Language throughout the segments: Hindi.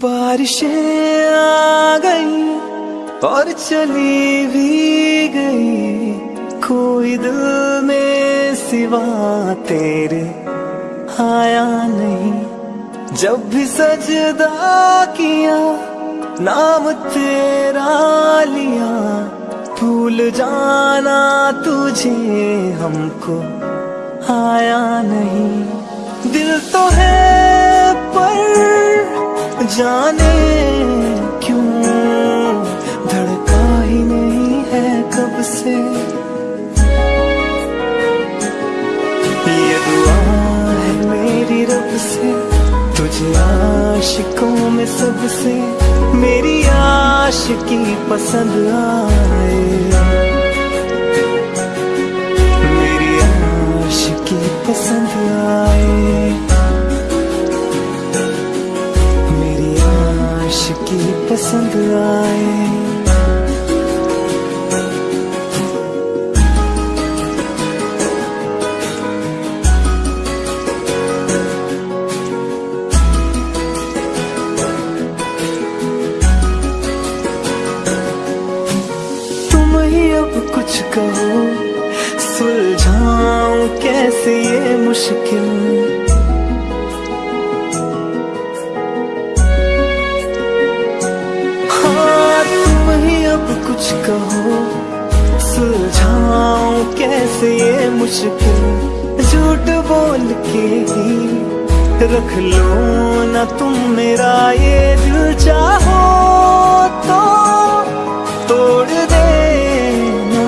बारिशें आ गई और चली भी गई। कोई दिल में सिवा तेरे आया नहीं। जब भी सजदा किया, नाम तेरा लिया। भूल जाना तुझे हमको आया नहीं। दिल तो है पर जाने क्यों? धड़का ही नहीं है कब से? ये दुआ है मेरी रब से, तुझे आशिकों में सबसे। मेरी आशिकी पसंद आए। पसंद आए तुम ही अब कुछ कहो सुलझाऊं कैसे ये मुश्किल? कुछ कहो, सुलझाऊं कैसे ये मुश्किल? झूठ बोल के ही रख लो ना तुम मेरा ये दिल चाहो तो। तोड़ देना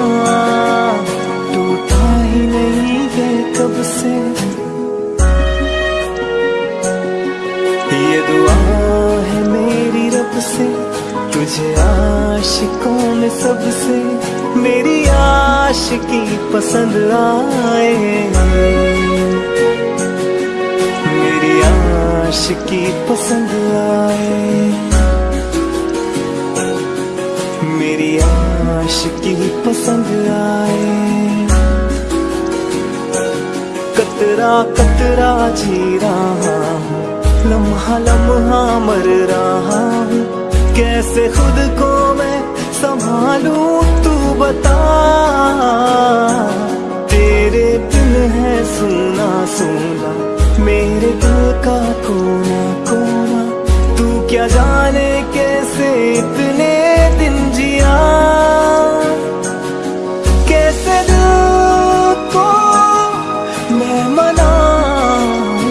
टूटा ही नहीं है कब से। ये दुआ है मेरी रब से। तुझे आशिकों में सबसे मेरी आशिकी पसंद आए मेरी आशिकी पसंद आए मेरी आशिकी पसंद आए कतरा कतरा जी रहा हूँ, लम्हा लम्हा मर रहा हूँ। कैसे खुद को मैं संभालूं, तू बता। तेरे दिल है सुना सुना मेरे दिल का कोना कोना। तू क्या जाने कैसे इतने दिन जिया? कैसे दिल को मैं मनाऊं?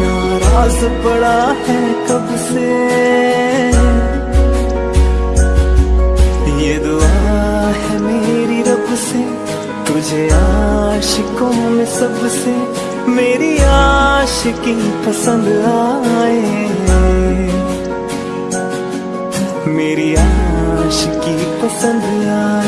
नाराज़ पड़ा है कब से ये दुआ है मेरी रब से, तुझे आशिकों में सबसे, मेरी आशिकी पसंद आए। मेरी आशिकी पसंद आए।